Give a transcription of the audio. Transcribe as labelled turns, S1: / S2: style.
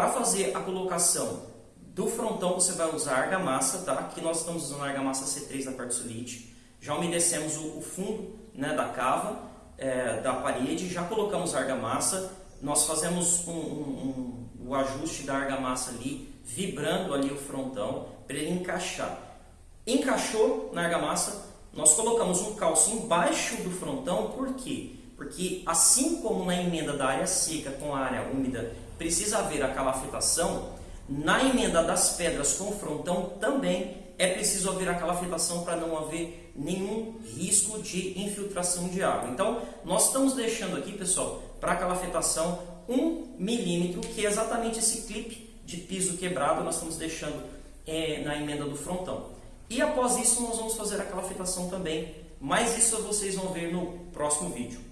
S1: Para fazer a colocação do frontão, você vai usar argamassa, tá? Aqui nós estamos usando a argamassa C3 da quartzolite. Já umedecemos o, o fundo né, da cava, é, da parede, já colocamos a argamassa. Nós fazemos um, um, um, o ajuste da argamassa ali, vibrando ali o frontão, para ele encaixar. Encaixou na argamassa, nós colocamos um calço embaixo do frontão, por quê? Porque assim como na emenda da área seca com a área úmida precisa haver a calafetação, na emenda das pedras com frontão também é preciso haver a calafetação para não haver nenhum risco de infiltração de água. Então, nós estamos deixando aqui, pessoal, para a calafetação 1 milímetro, que é exatamente esse clipe de piso quebrado, nós estamos deixando é, na emenda do frontão. E após isso, nós vamos fazer a calafetação também, mas isso vocês vão ver no próximo vídeo.